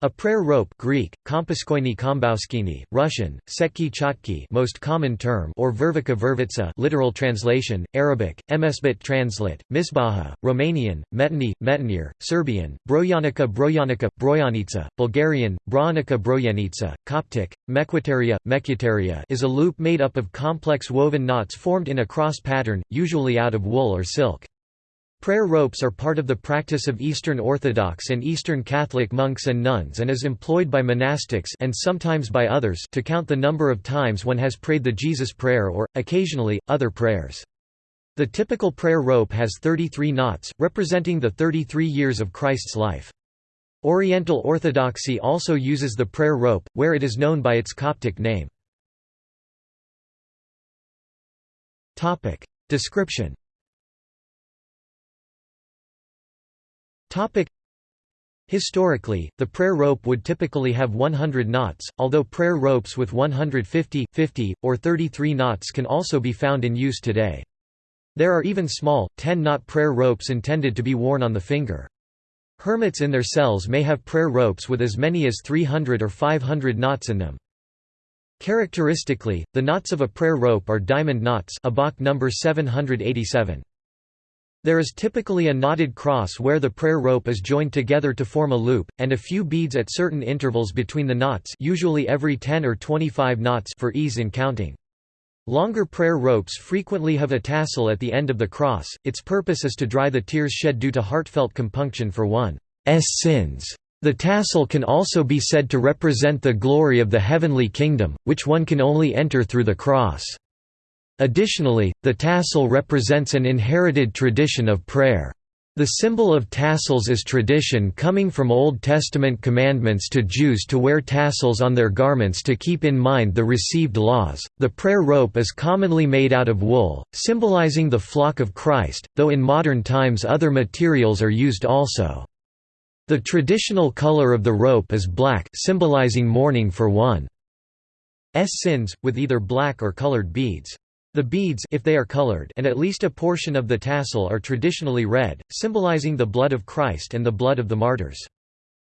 A prayer rope Greek, komboskini, Russian, setki chotki most common term or vervika vervitsa literal translation, Arabic, emesbit translate, misbaha, Romanian, metani, metanir, Serbian, brojanica brojanica, brojanica, Bulgarian, brojanica brojanica, Coptic, mekwiteria, mekwiteria is a loop made up of complex woven knots formed in a cross pattern, usually out of wool or silk. Prayer ropes are part of the practice of Eastern Orthodox and Eastern Catholic monks and nuns and is employed by monastics and sometimes by others to count the number of times one has prayed the Jesus Prayer or, occasionally, other prayers. The typical prayer rope has 33 knots, representing the 33 years of Christ's life. Oriental Orthodoxy also uses the prayer rope, where it is known by its Coptic name. Description Historically, the prayer rope would typically have 100 knots, although prayer ropes with 150, 50, or 33 knots can also be found in use today. There are even small, 10-knot prayer ropes intended to be worn on the finger. Hermits in their cells may have prayer ropes with as many as 300 or 500 knots in them. Characteristically, the knots of a prayer rope are diamond knots ABoK number 787. There is typically a knotted cross where the prayer rope is joined together to form a loop, and a few beads at certain intervals between the knots usually every 10 or 25 knots for ease in counting. Longer prayer ropes frequently have a tassel at the end of the cross, its purpose is to dry the tears shed due to heartfelt compunction for one's sins. The tassel can also be said to represent the glory of the heavenly kingdom, which one can only enter through the cross. Additionally, the tassel represents an inherited tradition of prayer. The symbol of tassels is tradition coming from Old Testament commandments to Jews to wear tassels on their garments to keep in mind the received laws. The prayer rope is commonly made out of wool, symbolizing the flock of Christ, though in modern times other materials are used also. The traditional color of the rope is black, symbolizing mourning for one's sins, with either black or colored beads. The beads if they are colored and at least a portion of the tassel are traditionally red, symbolizing the blood of Christ and the blood of the martyrs.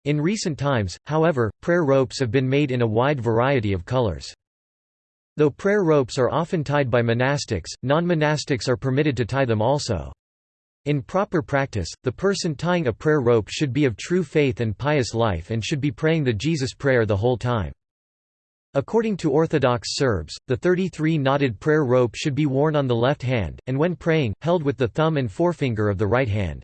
In recent times, however, prayer ropes have been made in a wide variety of colors. Though prayer ropes are often tied by monastics, non-monastics are permitted to tie them also. In proper practice, the person tying a prayer rope should be of true faith and pious life and should be praying the Jesus Prayer the whole time. According to Orthodox Serbs, the 33-knotted prayer rope should be worn on the left hand, and when praying, held with the thumb and forefinger of the right hand.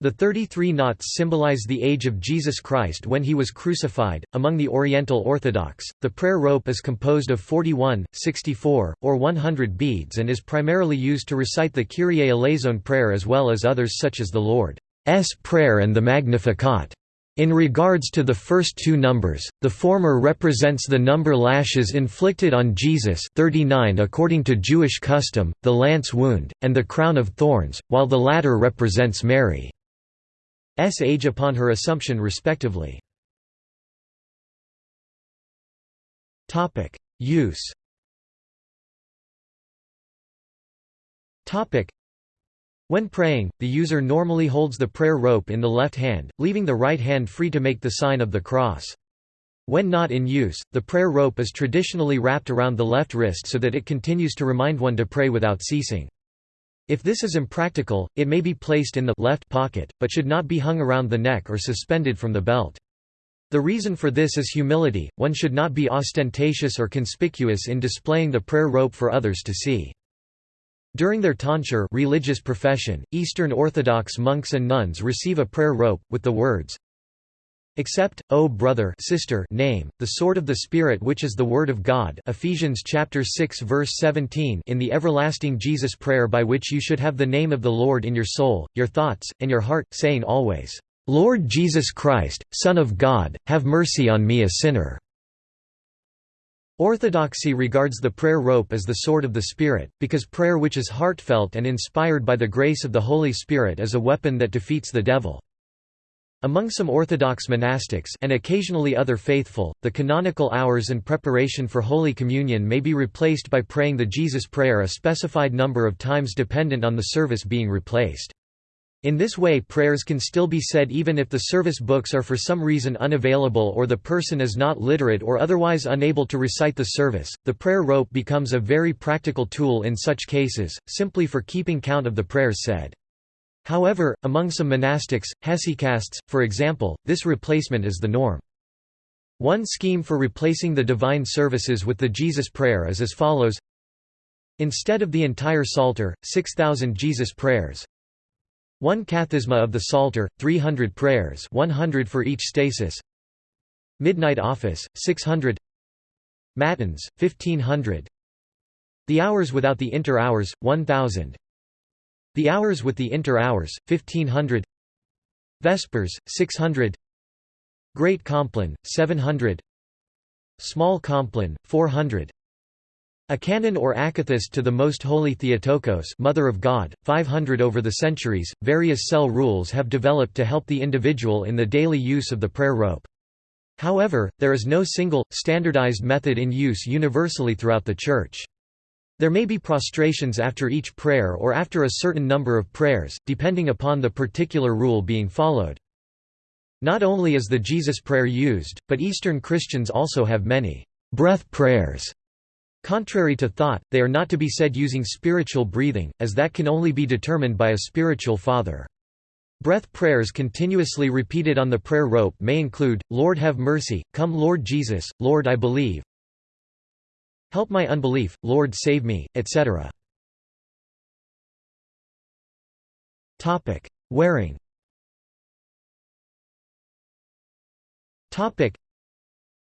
The 33 knots symbolize the age of Jesus Christ when he was crucified. Among the Oriental Orthodox, the prayer rope is composed of 41, 64, or 100 beads and is primarily used to recite the Kyrie eleison prayer as well as others such as the Lord's Prayer and the Magnificat. In regards to the first two numbers, the former represents the number lashes inflicted on Jesus 39 according to Jewish custom, the lance wound, and the crown of thorns, while the latter represents Mary's age upon her assumption respectively. Use when praying, the user normally holds the prayer rope in the left hand, leaving the right hand free to make the sign of the cross. When not in use, the prayer rope is traditionally wrapped around the left wrist so that it continues to remind one to pray without ceasing. If this is impractical, it may be placed in the left pocket, but should not be hung around the neck or suspended from the belt. The reason for this is humility, one should not be ostentatious or conspicuous in displaying the prayer rope for others to see. During their tonsure religious profession, Eastern Orthodox monks and nuns receive a prayer rope, with the words, Accept, O brother sister name, the sword of the Spirit which is the Word of God Ephesians chapter 6 verse 17 in the everlasting Jesus prayer by which you should have the name of the Lord in your soul, your thoughts, and your heart, saying always, Lord Jesus Christ, Son of God, have mercy on me a sinner. Orthodoxy regards the prayer rope as the sword of the Spirit, because prayer which is heartfelt and inspired by the grace of the Holy Spirit is a weapon that defeats the devil. Among some Orthodox monastics and occasionally other faithful, the canonical hours and preparation for Holy Communion may be replaced by praying the Jesus Prayer a specified number of times dependent on the service being replaced. In this way prayers can still be said even if the service books are for some reason unavailable or the person is not literate or otherwise unable to recite the service. The prayer rope becomes a very practical tool in such cases, simply for keeping count of the prayers said. However, among some monastics, hesychasts, for example, this replacement is the norm. One scheme for replacing the divine services with the Jesus prayer is as follows Instead of the entire Psalter, 6,000 Jesus prayers, one kathisma of the Psalter, 300 prayers 100 for each stasis. Midnight Office, 600 Matins, 1500 The hours without the inter-hours, 1000 The hours with the inter-hours, 1500 Vespers, 600 Great Compline, 700 Small Compline, 400 a canon or akathist to the Most Holy Theotokos Mother of God, 500 Over the centuries, various cell rules have developed to help the individual in the daily use of the prayer rope. However, there is no single, standardized method in use universally throughout the Church. There may be prostrations after each prayer or after a certain number of prayers, depending upon the particular rule being followed. Not only is the Jesus prayer used, but Eastern Christians also have many breath prayers Contrary to thought, they are not to be said using spiritual breathing, as that can only be determined by a spiritual father. Breath prayers continuously repeated on the prayer rope may include, Lord have mercy, come Lord Jesus, Lord I believe, Help my unbelief, Lord save me, etc. Wearing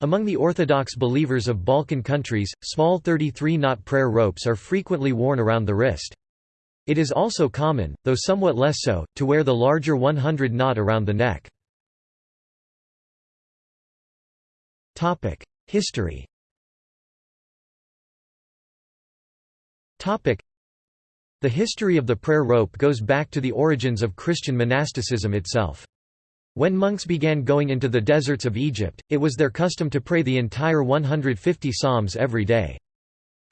among the Orthodox believers of Balkan countries, small 33-knot prayer ropes are frequently worn around the wrist. It is also common, though somewhat less so, to wear the larger 100-knot around the neck. History The history of the prayer rope goes back to the origins of Christian monasticism itself. When monks began going into the deserts of Egypt, it was their custom to pray the entire 150 psalms every day.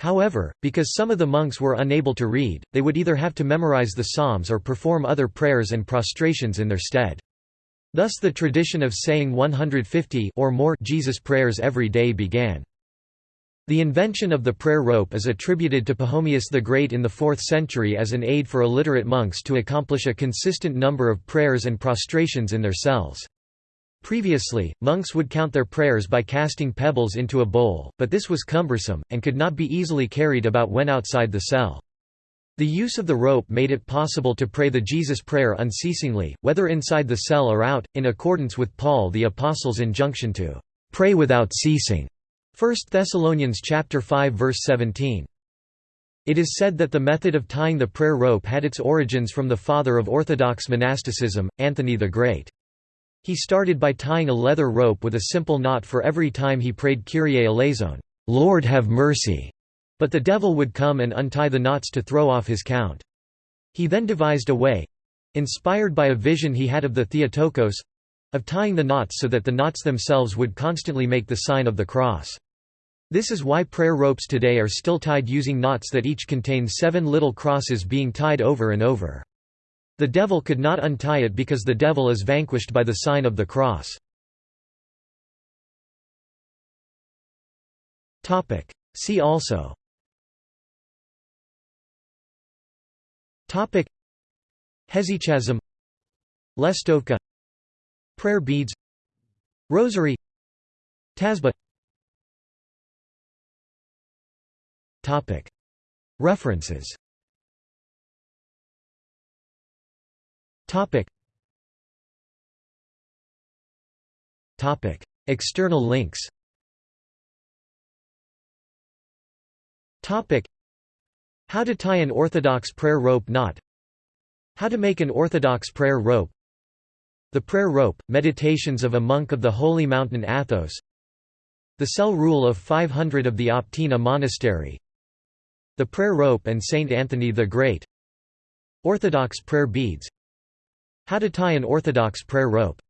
However, because some of the monks were unable to read, they would either have to memorize the psalms or perform other prayers and prostrations in their stead. Thus the tradition of saying 150 or more Jesus prayers every day began. The invention of the prayer rope is attributed to Pachomius the Great in the 4th century as an aid for illiterate monks to accomplish a consistent number of prayers and prostrations in their cells. Previously, monks would count their prayers by casting pebbles into a bowl, but this was cumbersome, and could not be easily carried about when outside the cell. The use of the rope made it possible to pray the Jesus prayer unceasingly, whether inside the cell or out, in accordance with Paul the Apostle's injunction to pray without ceasing. 1 Thessalonians chapter 5 verse 17. It is said that the method of tying the prayer rope had its origins from the father of Orthodox monasticism, Anthony the Great. He started by tying a leather rope with a simple knot for every time he prayed Kyrie eleison, Lord have mercy, but the devil would come and untie the knots to throw off his count. He then devised a way—inspired by a vision he had of the Theotokos—of tying the knots so that the knots themselves would constantly make the sign of the cross. This is why prayer ropes today are still tied using knots that each contain seven little crosses being tied over and over. The devil could not untie it because the devil is vanquished by the sign of the cross. See also. Hesychasm. Lestovka. Prayer beads. Rosary. Tasbih References. External links. How to tie an orthodox prayer rope knot. How to make an orthodox prayer rope. The Prayer Rope, Meditations of a Monk of the Holy Mountain Athos. The Cell Rule of 500 of the Optina Monastery the Prayer Rope and Saint Anthony the Great. Orthodox prayer beads. How to tie an Orthodox prayer rope